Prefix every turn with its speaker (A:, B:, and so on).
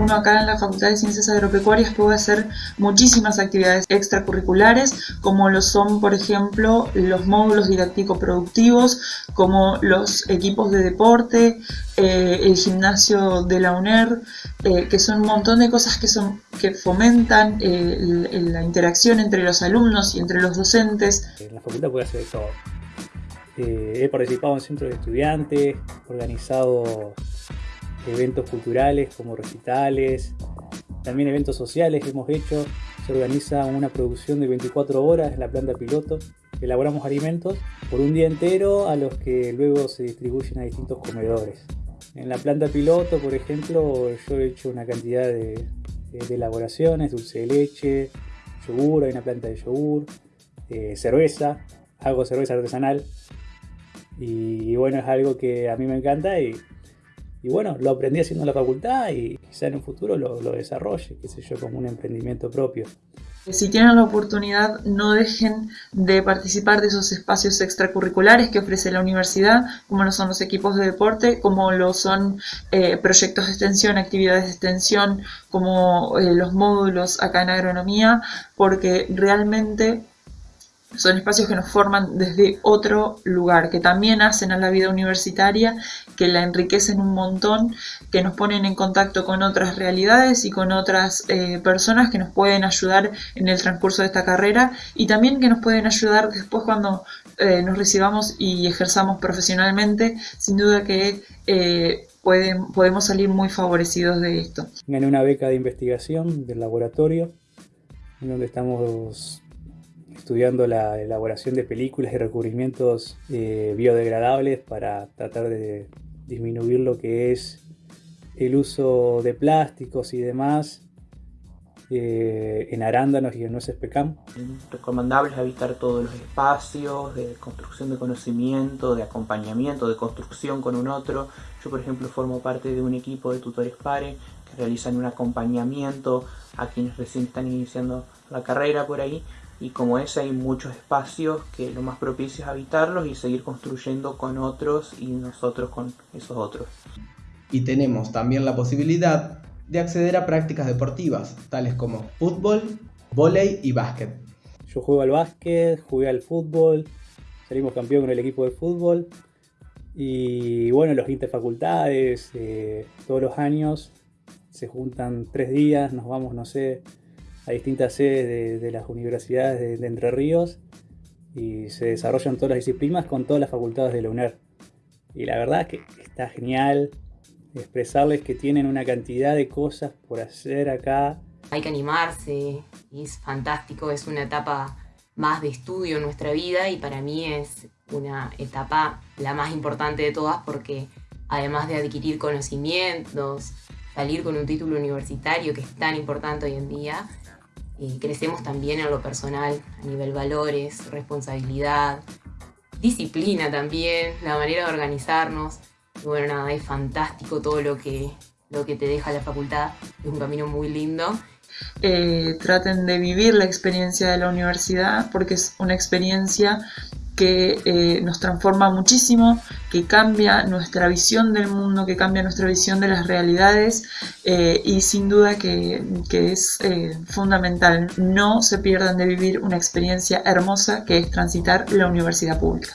A: uno acá en la Facultad de Ciencias Agropecuarias puede hacer muchísimas actividades extracurriculares, como lo son, por ejemplo, los módulos didáctico-productivos, como los equipos de deporte, eh, el gimnasio de la UNER, eh, que son un montón de cosas que, son, que fomentan eh, la interacción entre los alumnos y entre los docentes.
B: En la facultad puede hacer todo. he participado en centros de estudiantes, organizado eventos culturales como recitales, también eventos sociales que hemos hecho. Se organiza una producción de 24 horas en la planta piloto. Elaboramos alimentos por un día entero a los que luego se distribuyen a distintos comedores. En la planta piloto, por ejemplo, yo he hecho una cantidad de, elaboraciones, dulce de leche, yogur, hay una planta de yogur, eh, cerveza, hago cerveza artesanal. Y bueno, es algo que a mí me encanta y y bueno, lo aprendí haciendo la facultad y quizá en un futuro lo, lo desarrolle, qué sé yo, como un emprendimiento propio.
A: Si tienen la oportunidad, no dejen de participar de esos espacios extracurriculares que ofrece la universidad, como lo son los equipos de deporte, como lo son eh, proyectos de extensión, actividades de extensión, como eh, los módulos acá en agronomía, porque realmente son espacios que nos forman desde otro lugar, que también hacen a la vida universitaria, que la enriquecen un montón, que nos ponen en contacto con otras realidades y con otras eh, personas que nos pueden ayudar en el transcurso de esta carrera y también que nos pueden ayudar después cuando eh, nos recibamos y ejerzamos profesionalmente. Sin duda que eh, pueden, podemos salir muy favorecidos de esto.
B: Gané una beca de investigación del laboratorio, en donde estamos estudiando la elaboración de películas y recubrimientos eh, biodegradables para tratar de disminuir lo que es el uso de plásticos y demás eh, en arándanos y en nueces pecam.
C: Recomendable es evitar todos los espacios de construcción de conocimiento, de acompañamiento, de construcción con un otro. Yo, por ejemplo, formo parte de un equipo de tutores PARE que realizan un acompañamiento a quienes recién están iniciando la carrera por ahí y como es hay muchos espacios que lo más propicio es habitarlos y seguir construyendo con otros y nosotros con esos otros.
D: Y tenemos también la posibilidad de acceder a prácticas deportivas, tales como fútbol, vóley y básquet.
B: Yo juego al básquet, jugué al fútbol, salimos campeón con el equipo de fútbol y bueno, los interfacultades, eh, todos los años se juntan tres días, nos vamos, no sé, a distintas sedes de, las universidades de, Entre Ríos y se desarrollan todas las disciplinas con todas las facultades de la UNER. Y la verdad es que está genial expresarles que tienen una cantidad de cosas por hacer acá.
E: Hay que animarse, es fantástico, es una etapa más de estudio en nuestra vida y para mí es una etapa la más importante de todas porque además de adquirir conocimientos, salir con un título universitario que es tan importante hoy en día, crecemos también en lo personal, a nivel valores, responsabilidad, disciplina también, la manera de organizarnos. Y bueno, nada, es fantástico todo lo que, lo que te deja la facultad, es un camino muy lindo.
A: Eh, traten de vivir la experiencia de la universidad porque es una experiencia que eh, nos transforma muchísimo, que cambia nuestra visión del mundo, que cambia nuestra visión de las realidades eh, y sin duda que, es eh, fundamental. No se pierdan de vivir una experiencia hermosa que es transitar la universidad pública.